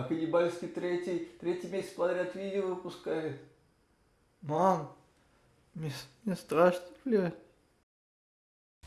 а Каннибальский третий, третий месяц подряд видео выпускает. Мам, мне, мне страшно, блядь.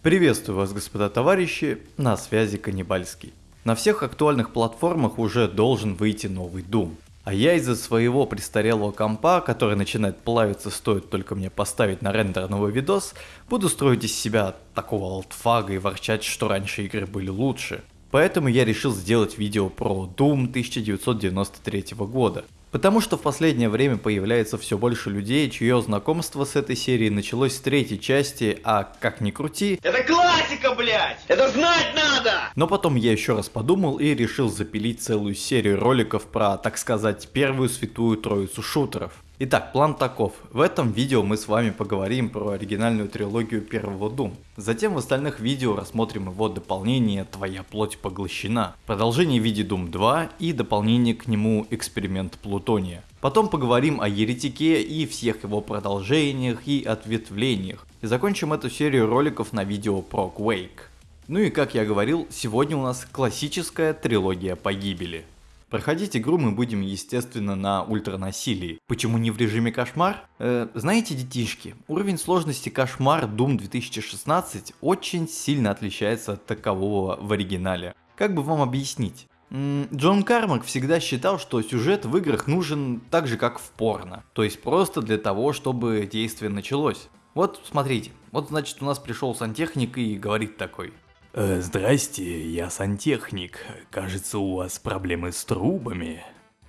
Приветствую вас, господа товарищи, на связи Каннибальский. На всех актуальных платформах уже должен выйти новый Doom. А я из-за своего престарелого компа, который начинает плавиться, стоит только мне поставить на рендер новый видос, буду строить из себя такого алтфага и ворчать, что раньше игры были лучше. Поэтому я решил сделать видео про Doom 1993 года. Потому что в последнее время появляется все больше людей, чье знакомство с этой серией началось с третьей части, а как ни крути... Это классика, блядь! Это знать надо! Но потом я еще раз подумал и решил запилить целую серию роликов про, так сказать, первую святую троицу шутеров. Итак, план таков. В этом видео мы с вами поговорим про оригинальную трилогию первого Doom. Затем в остальных видео рассмотрим его дополнение «Твоя плоть поглощена», продолжение в виде Doom 2 и дополнение к нему «Эксперимент Плутония». Потом поговорим о Еретике и всех его продолжениях и ответвлениях. И закончим эту серию роликов на видео про Quake. Ну и как я говорил, сегодня у нас классическая трилогия погибели. Проходить игру мы будем, естественно, на ультранасилии. Почему не в режиме кошмар? Э, знаете, детишки, уровень сложности кошмар Doom 2016 очень сильно отличается от такового в оригинале. Как бы вам объяснить? Джон Кармак всегда считал, что сюжет в играх нужен так же, как в порно. То есть просто для того, чтобы действие началось. Вот смотрите, вот значит у нас пришел сантехник и говорит такой. Э, «Здрасте, я сантехник. Кажется, у вас проблемы с трубами».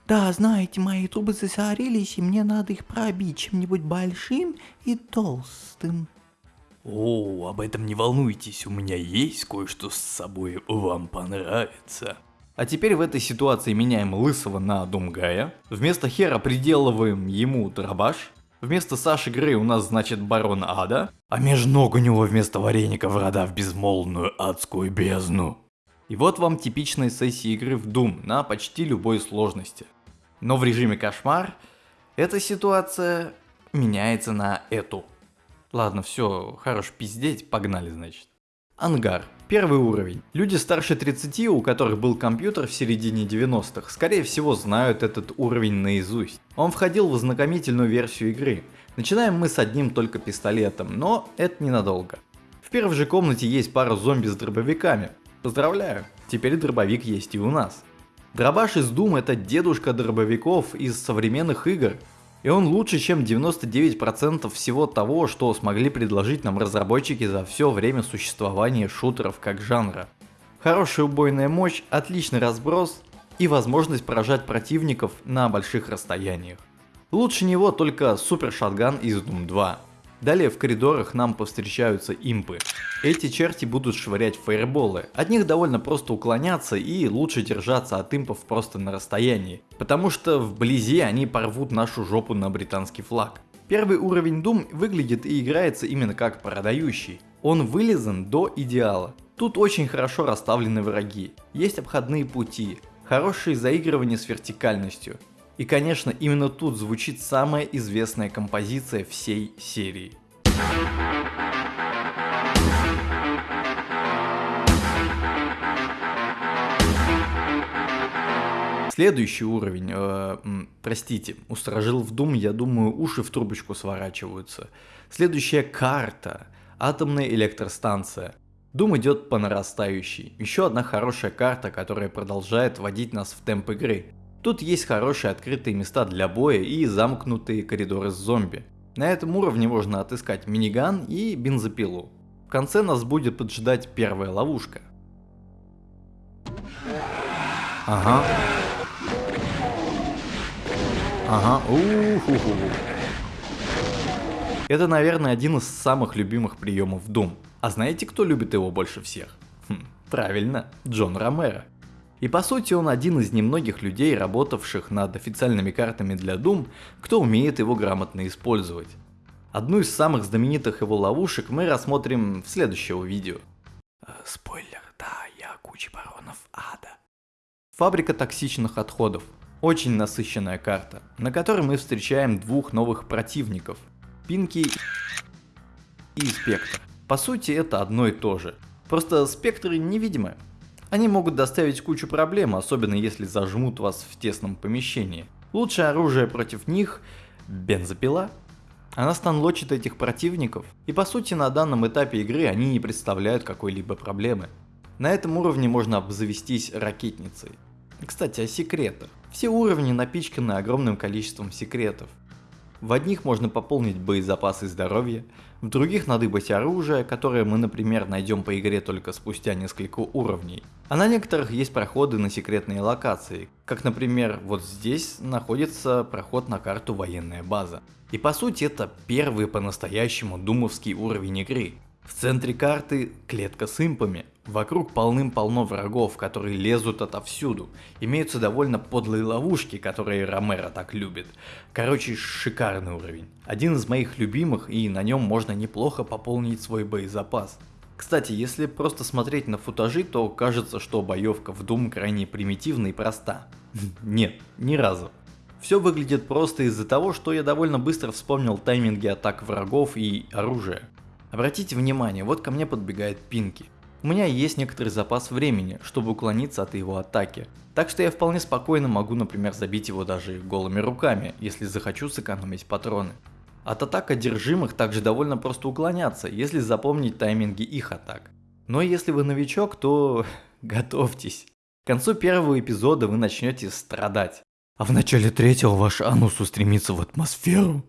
Да, знаете, мои трубы засорились, и мне надо их пробить чем-нибудь большим и толстым. О, об этом не волнуйтесь, у меня есть кое-что с собой, вам понравится. А теперь в этой ситуации меняем Лысого на Думгая. Вместо Хера приделываем ему дробаш. Вместо Саши Грей у нас значит Барон Ада, а между ног у него вместо вареника врата в безмолвную адскую бездну. И вот вам типичная сессия игры в Doom на почти любой сложности. Но в режиме кошмар эта ситуация меняется на эту. Ладно, все, хорош пиздеть, погнали значит. Ангар. Первый уровень. Люди старше 30, у которых был компьютер в середине 90-х, скорее всего знают этот уровень наизусть. Он входил в ознакомительную версию игры. Начинаем мы с одним только пистолетом, но это ненадолго. В первой же комнате есть пара зомби с дробовиками. Поздравляю, теперь дробовик есть и у нас. Дробаш из Doom это дедушка дробовиков из современных игр, и он лучше, чем 99% всего того, что смогли предложить нам разработчики за все время существования шутеров как жанра. Хорошая убойная мощь, отличный разброс и возможность поражать противников на больших расстояниях. Лучше него только супер шатган из Doom 2. Далее в коридорах нам повстречаются импы. Эти черти будут швырять фаерболы. От них довольно просто уклоняться и лучше держаться от импов просто на расстоянии. Потому что вблизи они порвут нашу жопу на британский флаг. Первый уровень Doom выглядит и играется именно как продающий. Он вылезан до идеала. Тут очень хорошо расставлены враги, есть обходные пути, хорошее заигрывание с вертикальностью, и конечно именно тут звучит самая известная композиция всей серии. Следующий уровень, э, простите, устражил в Doom, я думаю, уши в трубочку сворачиваются. Следующая карта, атомная электростанция. Doom идет по нарастающей. Еще одна хорошая карта, которая продолжает вводить нас в темп игры. Тут есть хорошие открытые места для боя и замкнутые коридоры с зомби. На этом уровне можно отыскать миниган и бензопилу. В конце нас будет поджидать первая ловушка. Ага. Ага. У-ху-ху. Это, наверное, один из самых любимых приемов Doom. А знаете, кто любит его больше всех? Хм, правильно, Джон Ромеро. И по сути он один из немногих людей, работавших над официальными картами для Doom, кто умеет его грамотно использовать. Одну из самых знаменитых его ловушек мы рассмотрим в следующего видео. Э, спойлер, да, я куча баронов ада. Фабрика токсичных отходов. Очень насыщенная карта, на которой мы встречаем двух новых противников. Пинки и Спектр. По сути это одно и то же. Просто спектры невидимы, Они могут доставить кучу проблем, особенно если зажмут вас в тесном помещении. Лучшее оружие против них – бензопила. Она станлочит этих противников, и по сути на данном этапе игры они не представляют какой-либо проблемы. На этом уровне можно обзавестись ракетницей. Кстати, о секретах. Все уровни напичканы огромным количеством секретов. В одних можно пополнить боезапасы здоровья, в других надыбать оружие, которое мы, например, найдем по игре только спустя несколько уровней. А на некоторых есть проходы на секретные локации, как например вот здесь находится проход на карту военная база. И по сути это первый по-настоящему думовский уровень игры. В центре карты клетка с импами, Вокруг полным-полно врагов, которые лезут отовсюду. Имеются довольно подлые ловушки, которые Ромеро так любит. Короче, шикарный уровень. Один из моих любимых, и на нем можно неплохо пополнить свой боезапас. Кстати, если просто смотреть на футажи, то кажется, что боевка в Doom крайне примитивна и проста. Нет, ни разу. Все выглядит просто из-за того, что я довольно быстро вспомнил тайминги атак врагов и оружия. Обратите внимание, вот ко мне подбегает Пинки. У меня есть некоторый запас времени, чтобы уклониться от его атаки. Так что я вполне спокойно могу, например, забить его даже голыми руками, если захочу сэкономить патроны. От атак одержимых также довольно просто уклоняться, если запомнить тайминги их атак. Но если вы новичок, то готовьтесь. К концу первого эпизода вы начнете страдать. А в начале третьего ваш анус устремится в атмосферу.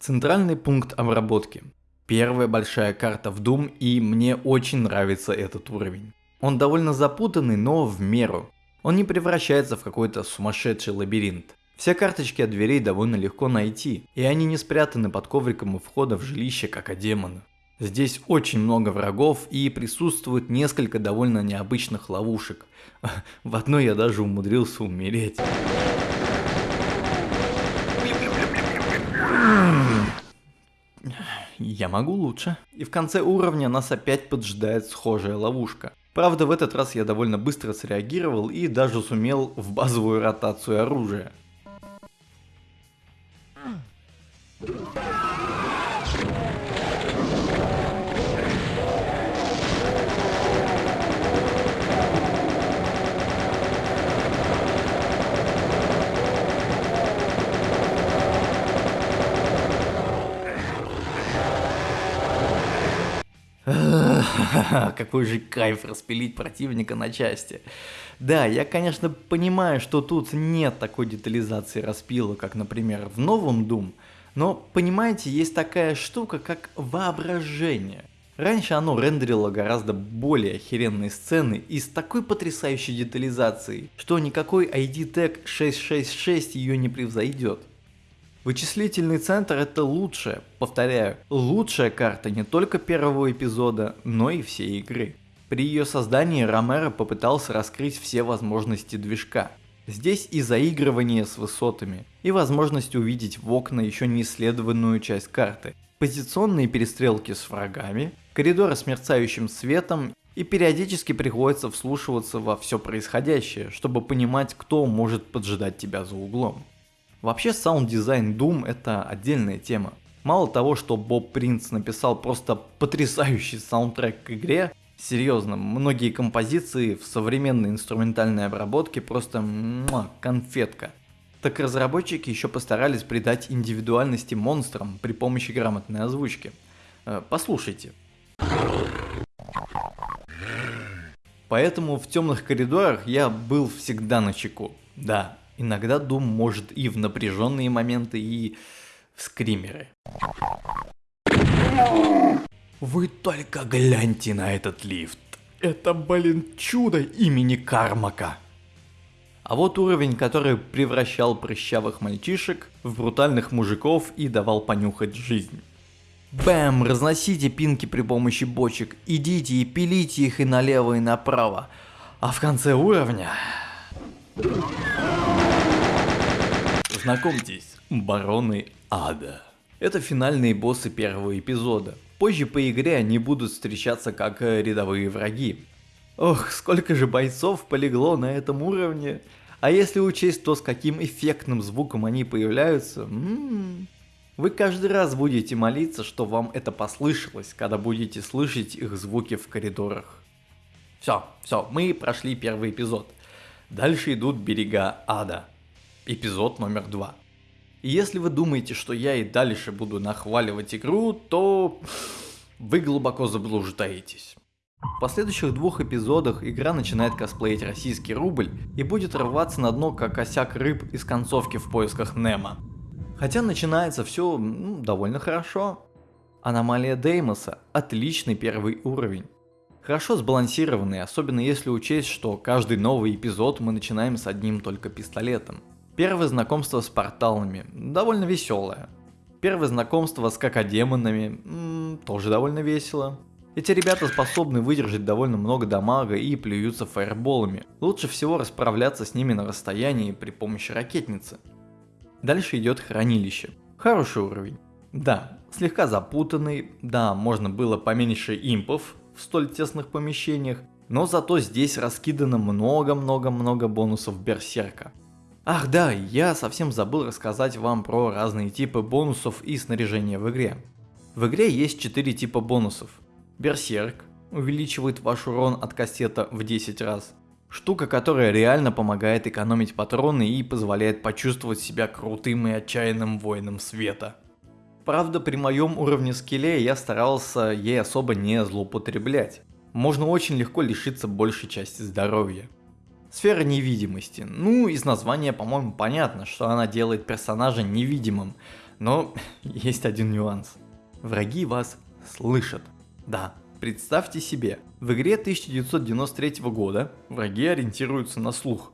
Центральный пункт обработки. Первая большая карта в Doom и мне очень нравится этот уровень. Он довольно запутанный, но в меру. Он не превращается в какой-то сумасшедший лабиринт. Все карточки от дверей довольно легко найти, и они не спрятаны под ковриком у входа в жилище, как о демоны. Здесь очень много врагов и присутствует несколько довольно необычных ловушек. В одной я даже умудрился умереть. Я могу лучше. И в конце уровня нас опять поджидает схожая ловушка. Правда, в этот раз я довольно быстро среагировал и даже сумел в базовую ротацию оружия. Какой же кайф распилить противника на части. Да, я, конечно, понимаю, что тут нет такой детализации распила, как, например, в новом Doom, но, понимаете, есть такая штука, как воображение. Раньше оно рендерило гораздо более охеренные сцены и с такой потрясающей детализацией, что никакой ID Tag 666 ее не превзойдет. Вычислительный центр это лучшая, повторяю, лучшая карта не только первого эпизода, но и всей игры. При ее создании Ромеро попытался раскрыть все возможности движка. Здесь и заигрывание с высотами, и возможность увидеть в окна еще не исследованную часть карты, позиционные перестрелки с врагами, коридоры с мерцающим светом и периодически приходится вслушиваться во все происходящее, чтобы понимать, кто может поджидать тебя за углом. Вообще саунд-дизайн Doom это отдельная тема. Мало того, что Боб Принц написал просто потрясающий саундтрек к игре, серьезно, многие композиции в современной инструментальной обработке просто муа, конфетка. Так разработчики еще постарались придать индивидуальности монстрам при помощи грамотной озвучки. Э, послушайте. Поэтому в темных коридорах я был всегда на чеку. Да, Иногда Doom может и в напряженные моменты, и в скримеры. Вы только гляньте на этот лифт. Это, блин, чудо имени Кармака. А вот уровень, который превращал прыщавых мальчишек в брутальных мужиков и давал понюхать жизнь. Бэм, разносите пинки при помощи бочек, идите и пилите их и налево и направо. А в конце уровня... Знакомьтесь, бароны ада. Это финальные боссы первого эпизода. Позже по игре они будут встречаться как э, рядовые враги. Ох, сколько же бойцов полегло на этом уровне. А если учесть то, с каким эффектным звуком они появляются, м м-м, -м, вы каждый раз будете молиться, что вам это послышалось, когда будете слышать их звуки в коридорах. Все, все, мы прошли первый эпизод. Дальше идут берега ада. Эпизод номер два. И если вы думаете, что я и дальше буду нахваливать игру, то вы глубоко заблуждаетесь. В последующих двух эпизодах игра начинает косплеить российский рубль и будет рваться на дно как косяк рыб из концовки в поисках Немо. Хотя начинается все ну, довольно хорошо. Аномалия Деймоса – отличный первый уровень. Хорошо сбалансированный, особенно если учесть, что каждый новый эпизод мы начинаем с одним только пистолетом. Первое знакомство с порталами – довольно веселое. Первое знакомство с какодемонами м -м, тоже довольно весело. Эти ребята способны выдержать довольно много дамага и плюются фаерболами. Лучше всего расправляться с ними на расстоянии при помощи ракетницы. Дальше идет хранилище. Хороший уровень. Да, слегка запутанный, да, можно было поменьше импов в столь тесных помещениях, но зато здесь раскидано много-много-много бонусов Берсерка. Ах да, я совсем забыл рассказать вам про разные типы бонусов и снаряжения в игре. В игре есть 4 типа бонусов. Берсерк увеличивает ваш урон от кассета в 10 раз. Штука, которая реально помогает экономить патроны и позволяет почувствовать себя крутым и отчаянным воином света. Правда, при моем уровне скилле я старался ей особо не злоупотреблять. Можно очень легко лишиться большей части здоровья. Сфера невидимости. Ну, из названия, по-моему, понятно, что она делает персонажа невидимым. Но есть один нюанс. Враги вас слышат. Да, представьте себе, в игре 1993 года враги ориентируются на слух.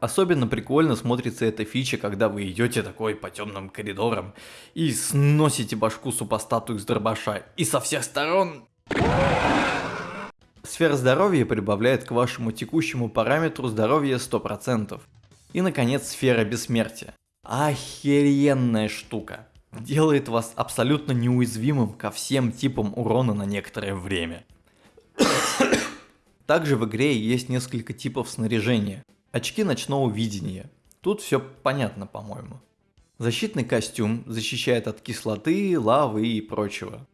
Особенно прикольно смотрится эта фича, когда вы идете такой по темным коридорам и сносите башку супостату из дробаша, и со всех сторон Сфера здоровья прибавляет к вашему текущему параметру здоровья 100%. И наконец сфера бессмертия. Охеренная штука. Делает вас абсолютно неуязвимым ко всем типам урона на некоторое время. Также в игре есть несколько типов снаряжения. Очки ночного видения. Тут все понятно, по-моему. Защитный костюм защищает от кислоты, лавы и прочего.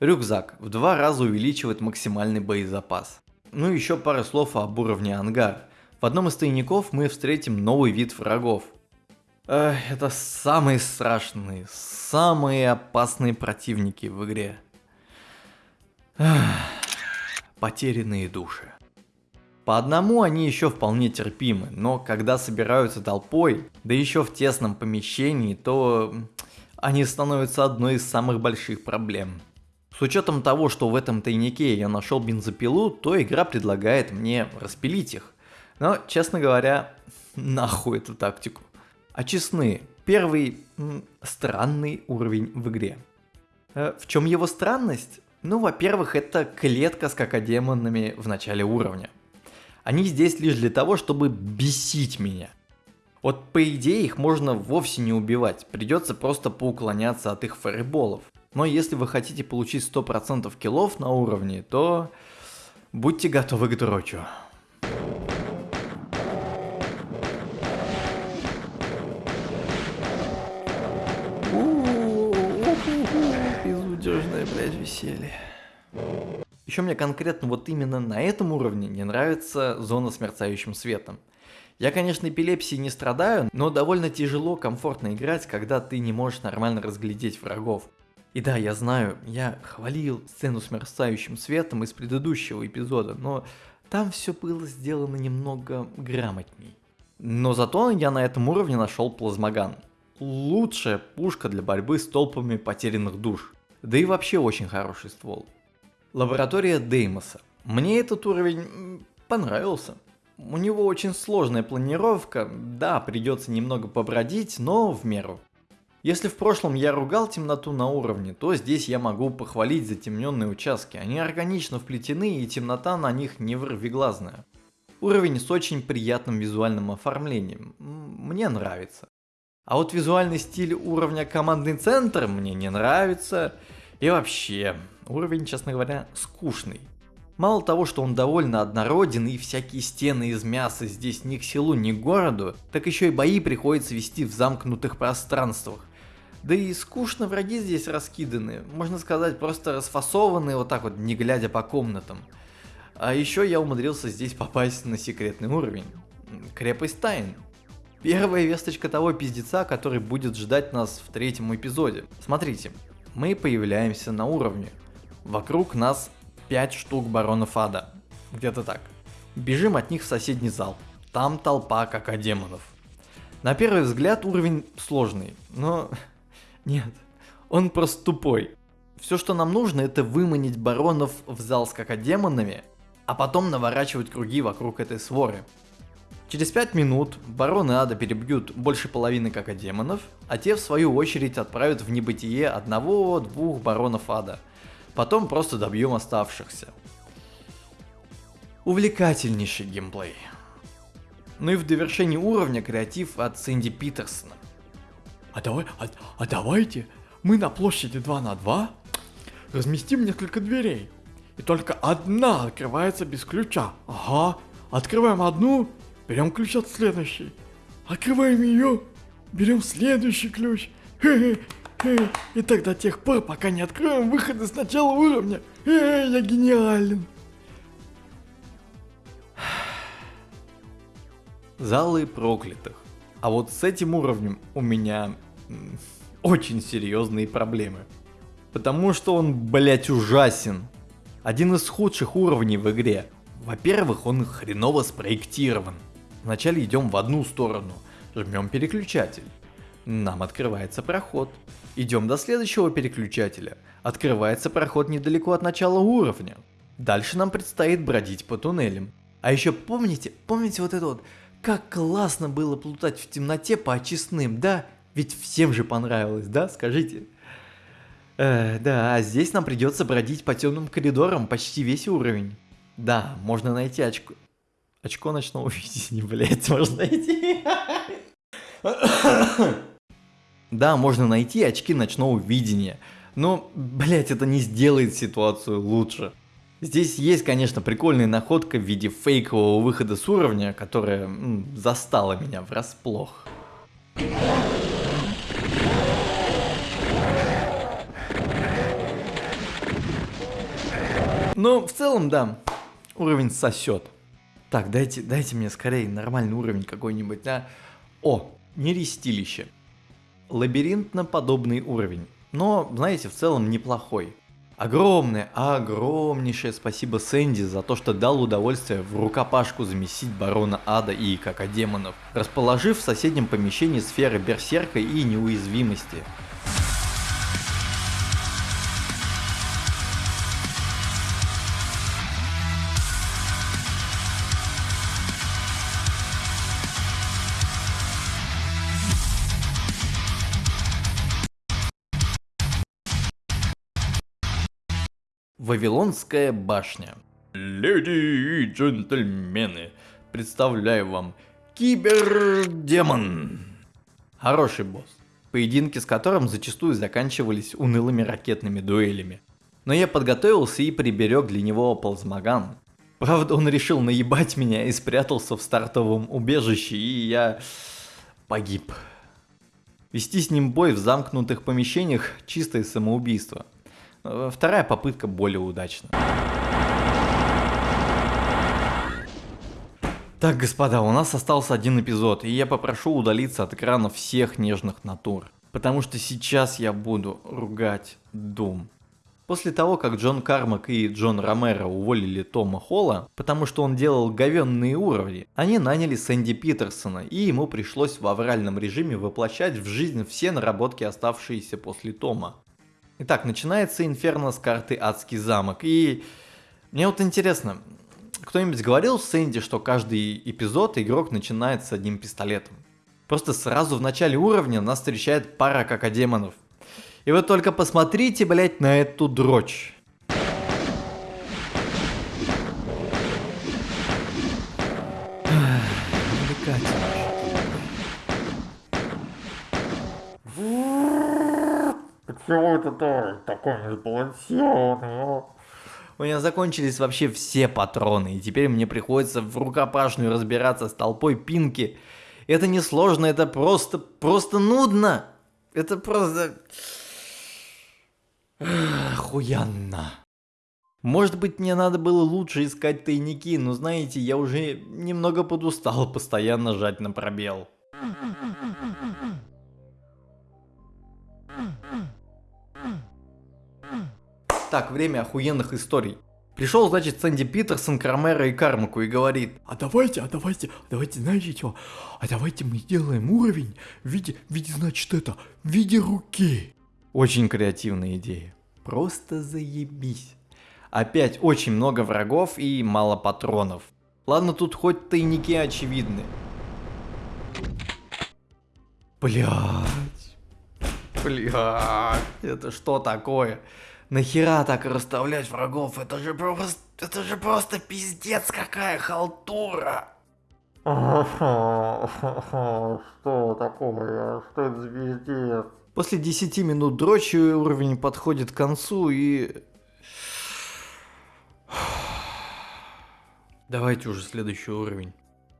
Рюкзак в два раза увеличивает максимальный боезапас. Ну и еще пара слов об уровне ангар. В одном из тайников мы встретим новый вид врагов. Эх, это самые страшные, самые опасные противники в игре. Эх, потерянные души. По одному они еще вполне терпимы, но когда собираются толпой, да еще в тесном помещении, то они становятся одной из самых больших проблем. С учетом того, что в этом тайнике я нашел бензопилу, то игра предлагает мне распилить их. Но, честно говоря, нахуй эту тактику. А честны, первый м, странный уровень в игре. Э, в чем его странность? Ну, во-первых, это клетка с какодемонами в начале уровня. Они здесь лишь для того, чтобы бесить меня. Вот по идее их можно вовсе не убивать, придется просто поуклоняться от их фаерболов. Но если вы хотите получить 100% киллов на уровне, то будьте готовы к дрочу. Безудержное, блядь, веселье. Еще мне конкретно вот именно на этом уровне не нравится зона с мерцающим светом. Я, конечно, эпилепсией не страдаю, но довольно тяжело комфортно играть, когда ты не можешь нормально разглядеть врагов. И да, я знаю, я хвалил сцену с мерцающим светом из предыдущего эпизода, но там все было сделано немного грамотней. Но зато я на этом уровне нашел плазмоган. Лучшая пушка для борьбы с толпами потерянных душ. Да и вообще очень хороший ствол. Лаборатория Деймоса. Мне этот уровень понравился. У него очень сложная планировка, да, придется немного побродить, но в меру. Если в прошлом я ругал темноту на уровне, то здесь я могу похвалить затемненные участки. Они органично вплетены и темнота на них не вырвиглазная. Уровень с очень приятным визуальным оформлением. Мне нравится. А вот визуальный стиль уровня командный центр мне не нравится. И вообще, уровень, честно говоря, скучный. Мало того, что он довольно однороден и всякие стены из мяса здесь ни к селу, ни к городу, так еще и бои приходится вести в замкнутых пространствах. Да и скучно враги здесь раскиданы, можно сказать, просто расфасованы вот так вот, не глядя по комнатам. А еще я умудрился здесь попасть на секретный уровень. Крепость тайн. Первая весточка того пиздеца, который будет ждать нас в третьем эпизоде. Смотрите, мы появляемся на уровне. Вокруг нас 5 штук баронов ада. Где-то так. Бежим от них в соседний зал. Там толпа как демонов. На первый взгляд уровень сложный, но нет, он просто тупой. Все, что нам нужно, это выманить баронов в зал с какодемонами, а потом наворачивать круги вокруг этой своры. Через 5 минут бароны ада перебьют больше половины какодемонов, а те в свою очередь отправят в небытие одного-двух баронов ада. Потом просто добьем оставшихся. Увлекательнейший геймплей. Ну и в довершении уровня креатив от Сэнди Питерсона. А, давай, а, а давайте мы на площади 2 на 2 разместим несколько дверей. И только одна открывается без ключа. Ага, открываем одну, берем ключ от следующей. Открываем ее, берем следующий ключ. И так до тех пор, пока не откроем выходы с начала уровня. Эй, я гениален. Залы проклятых. А вот с этим уровнем у меня очень серьезные проблемы. Потому что он, блять, ужасен. Один из худших уровней в игре. Во-первых, он хреново спроектирован. Вначале идем в одну сторону, жмем переключатель. Нам открывается проход. Идем до следующего переключателя. Открывается проход недалеко от начала уровня. Дальше нам предстоит бродить по туннелям. А еще помните, помните вот это вот, как классно было плутать в темноте по очистным, да? Ведь всем же понравилось, да? Скажите. Э, да, а здесь нам придется бродить по темным коридорам почти весь уровень. Да, можно найти очко... Очко ночного видения, блять, можно найти. Да, можно найти очки ночного видения. Но, блять, это не сделает ситуацию лучше. Здесь есть, конечно, прикольная находка в виде фейкового выхода с уровня, которая м, застала меня врасплох. Но в целом, да, уровень сосет. Так, дайте, дайте мне скорее нормальный уровень какой-нибудь, да? О, нерестилище. Лабиринтно-подобный уровень. Но, знаете, в целом неплохой. Огромное, огромнейшее спасибо Сэнди за то, что дал удовольствие в рукопашку замесить барона ада и какодемонов, расположив в соседнем помещении сферы берсерка и неуязвимости. Вавилонская башня. Леди и джентльмены, представляю вам Кибердемон. Хороший босс, поединки с которым зачастую заканчивались унылыми ракетными дуэлями. Но я подготовился и приберег для него плазмоган. Правда, он решил наебать меня и спрятался в стартовом убежище, и я погиб. Вести с ним бой в замкнутых помещениях – чистое самоубийство – вторая попытка более удачная. Так, господа, у нас остался один эпизод, и я попрошу удалиться от экрана всех нежных натур. Потому что сейчас я буду ругать Doom. После того, как Джон Кармак и Джон Ромеро уволили Тома Холла, потому что он делал говенные уровни, они наняли Сэнди Питерсона, и ему пришлось в авральном режиме воплощать в жизнь все наработки, оставшиеся после Тома. Итак, начинается Инферно с карты Адский замок. И мне вот интересно, кто-нибудь говорил Сэнди, что каждый эпизод игрок начинает с одним пистолетом? Просто сразу в начале уровня нас встречает пара какодемонов. И вы только посмотрите, блять, на эту дрочь. Почему это тоже такой несбалансированный? У меня закончились вообще все патроны, и теперь мне приходится в рукопашную разбираться с толпой пинки. Это не сложно, это просто, просто нудно. Это просто... Охуенно. Может быть, мне надо было лучше искать тайники, но знаете, я уже немного подустал постоянно жать на пробел. Так, время охуенных историй. Пришел, значит, Сэнди Питерсон к Ромеро и Кармаку и говорит, А давайте, а давайте, давайте, знаете что? А давайте мы сделаем уровень в виде, в виде, значит, это, в виде руки. Очень креативная идея. Просто заебись. Опять очень много врагов и мало патронов. Ладно, тут хоть тайники очевидны. Блять. Блять. Это что такое? Нахера так расставлять врагов? Это же просто... Это же просто пиздец какая халтура. Что такое? Что это за пиздец? После 10 минут дрочи уровень подходит к концу и... Давайте уже следующий уровень.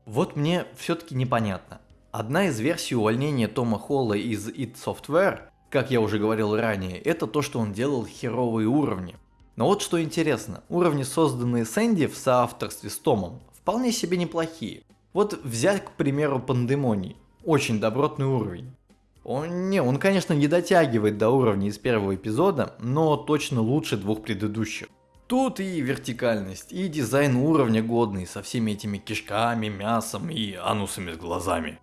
Вот мне все-таки непонятно. Одна из версий увольнения Тома Холла из id Software, как я уже говорил ранее, это то, что он делал херовые уровни. Но вот что интересно, уровни, созданные Сэнди в соавторстве с Томом, вполне себе неплохие. Вот взять, к примеру, Пандемоний. Очень добротный уровень. Он, не, он, конечно, не дотягивает до уровня из первого эпизода, но точно лучше двух предыдущих. Тут и вертикальность, и дизайн уровня годный, со всеми этими кишками, мясом и анусами с глазами.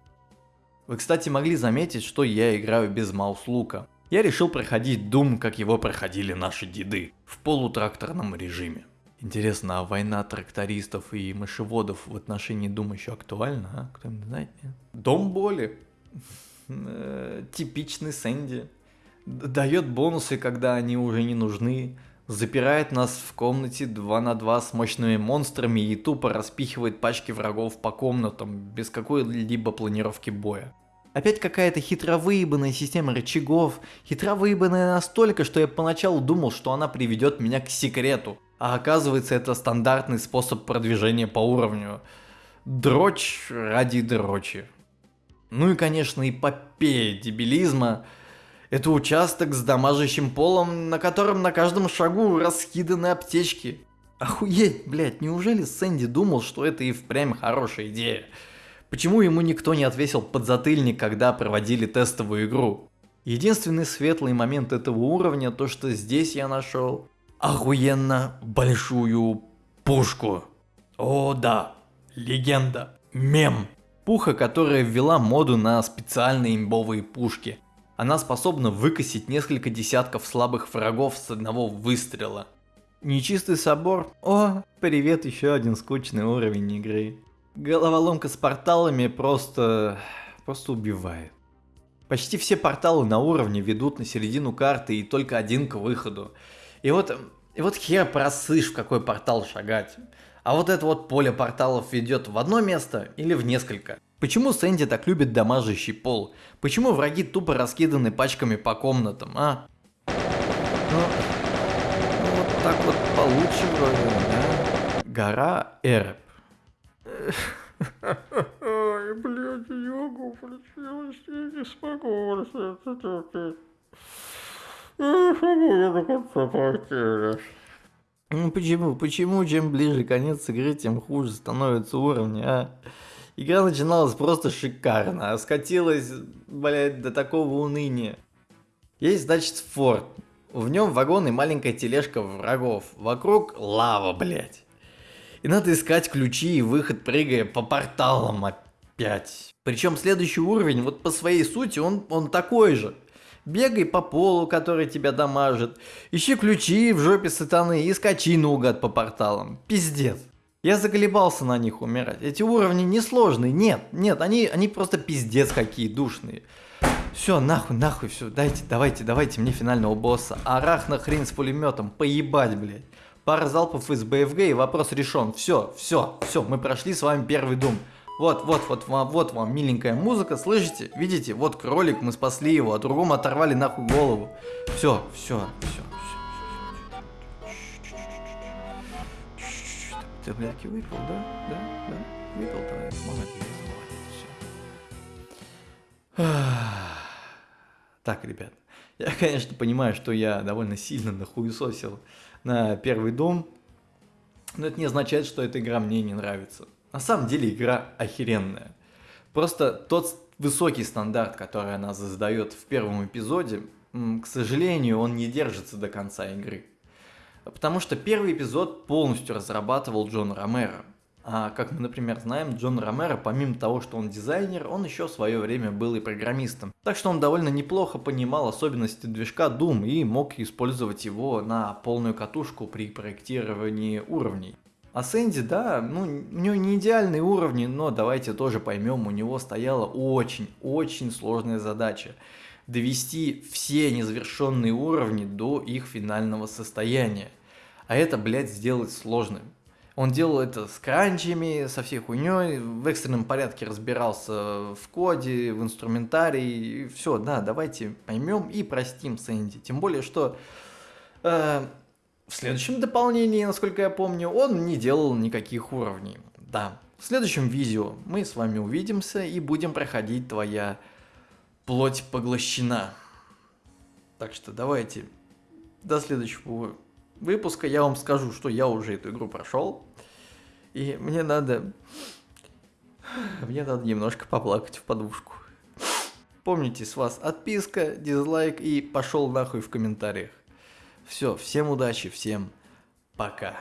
Вы, кстати, могли заметить, что я играю без маус-лука. Я решил проходить Doom, как его проходили наши деды, в полутракторном режиме. Интересно, а война трактористов и мышеводов в отношении Doom еще актуальна, а? Кто-нибудь знает? Нет? Дом боли. Э, Типичный Сэнди. Дает бонусы, когда они уже не нужны. Запирает нас в комнате 2 на 2 с мощными монстрами и тупо распихивает пачки врагов по комнатам, без какой-либо планировки боя. Опять какая-то хитро выебанная система рычагов, хитро выебанная настолько, что я поначалу думал, что она приведет меня к секрету. А оказывается это стандартный способ продвижения по уровню. Дрочь ради дрочи. Ну и конечно эпопея дебилизма. Это участок с дамажащим полом, на котором на каждом шагу раскиданы аптечки. Охуеть, блядь, неужели Сэнди думал, что это и впрямь хорошая идея? Почему ему никто не отвесил подзатыльник, когда проводили тестовую игру? Единственный светлый момент этого уровня, то что здесь я нашел охуенно большую пушку. О да, легенда, мем. Пуха, которая ввела моду на специальные имбовые пушки. Она способна выкосить несколько десятков слабых врагов с одного выстрела. Нечистый собор? О, привет, еще один скучный уровень игры. Головоломка с порталами просто... просто убивает. Почти все порталы на уровне ведут на середину карты и только один к выходу. И вот, и вот хер просышь, в какой портал шагать. А вот это вот поле порталов ведет в одно место или в несколько. Почему Сэнди так любит дамажащий пол? Почему враги тупо раскиданы пачками по комнатам, а? Ну, ну вот так вот получше вроде, да? Гора Эреб. Ой, блядь, не могу, получилось, я не смогу больше это терпеть. Я не смогу до конца блядь. Ну почему? Почему чем ближе конец игры, тем хуже становятся уровни, а? Игра начиналась просто шикарно, а скатилась, блядь, до такого уныния. Есть, значит, форт. В нем вагон и маленькая тележка врагов. Вокруг лава, блядь. И надо искать ключи и выход, прыгая по порталам опять. Причем следующий уровень, вот по своей сути, он, он такой же. Бегай по полу, который тебя дамажит. Ищи ключи в жопе сатаны и скачи наугад по порталам. Пиздец. Я заколебался на них умирать. Эти уровни несложные. Нет, нет, они, они просто пиздец какие душные. Все, нахуй, нахуй, все, дайте, давайте, давайте мне финального босса. Арахна хрен с пулеметом, поебать, блядь. Пара залпов из БФГ и вопрос решен. Все, все, все, мы прошли с вами первый дум. Вот, вот, вот вам, вот вам миленькая музыка, слышите? Видите? Вот кролик, мы спасли его, а другому оторвали нахуй голову. Все, все, все. Ты, блядь, выпил, да? Да, да? Выпил, давай, молодец. Так, ребят, Я, конечно, понимаю, что я довольно сильно нахуесосил на первый дом, но это не означает, что эта игра мне не нравится. На самом деле игра охеренная. Просто тот высокий стандарт, который она задает в первом эпизоде, к сожалению, он не держится до конца игры. Потому что первый эпизод полностью разрабатывал Джон Ромеро. А как мы, например, знаем, Джон Ромеро, помимо того, что он дизайнер, он еще в свое время был и программистом. Так что он довольно неплохо понимал особенности движка Doom и мог использовать его на полную катушку при проектировании уровней. А Сэнди, да, ну, у него не идеальные уровни, но давайте тоже поймем, у него стояла очень-очень сложная задача. Довести все незавершенные уровни до их финального состояния. А это, блядь, сделать сложно. Он делал это с кранчами, со всей хуйней, в экстренном порядке разбирался в коде, в инструментарии. Все, да, давайте поймем и простим Сэнди. Тем более, что э, в следующем дополнении, насколько я помню, он не делал никаких уровней. Да, в следующем видео мы с вами увидимся и будем проходить твоя плоть поглощена. Так что давайте до следующего выпуска я вам скажу, что я уже эту игру прошел. И мне надо... Мне надо немножко поплакать в подушку. Помните, с вас отписка, дизлайк и пошел нахуй в комментариях. Все, всем удачи, всем пока.